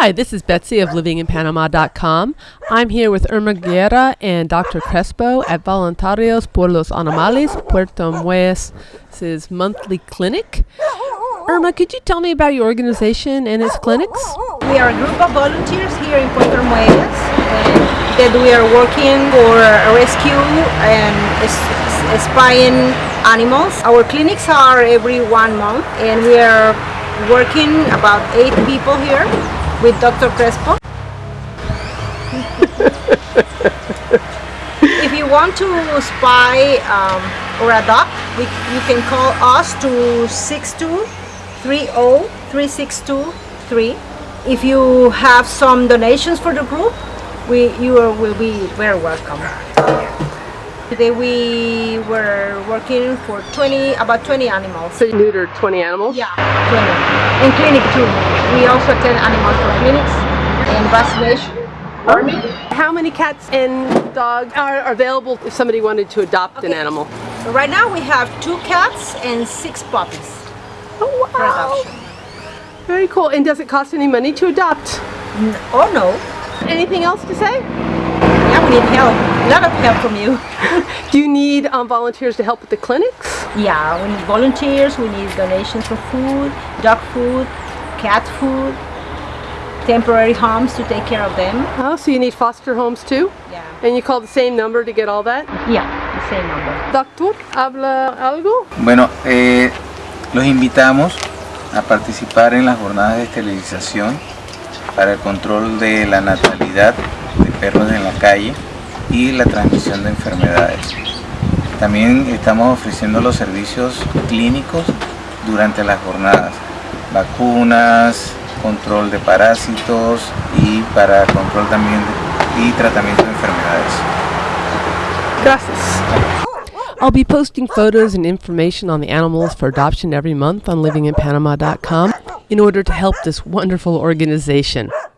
Hi, this is Betsy of livinginpanama.com. I'm here with Irma Guerra and Dr. Crespo at Voluntarios por los Animales Puerto Armuelles' monthly clinic. Irma, could you tell me about your organization and its clinics? We are a group of volunteers here in Puerto Armuelles that we are working for rescue and spying animals. Our clinics are every one month and we are working about eight people here with Dr. Crespo. if you want to spy um, or adopt, we, you can call us to 6230-3623. If you have some donations for the group, we you are, will be very welcome. Today we were working for 20 about 20 animals. So you neutered 20 animals? Yeah, 20. In clinic too. We also attend animals for clinics and vaccination. How many cats and dogs are available if somebody wanted to adopt an animal? So right now we have two cats and six puppies Oh, adoption. Very cool. And does it cost any money to adopt? N- Oh no. Anything else to say? Need help. A lot of help from you. Do you need um, volunteers to help with the clinics? Yeah, we need volunteers, we need donations for food, dog food, cat food, temporary homes to take care of them. Oh, so you need foster homes too? Yeah. And you call the same number to get all that? Yeah, the same number. Doctor, ¿habla algo? Bueno, eh, los invitamos a participar en las jornadas de esterilización para el control de la natalidad de perros en la calle y la transmisión de enfermedades. También estamos ofreciendo los servicios clínicos durante las jornadas, vacunas, control de parásitos y para control también y tratamiento de enfermedades. Gracias. I'll be posting photos and information on the animals for adoption every month on livinginpanama.com in order to help this wonderful organization.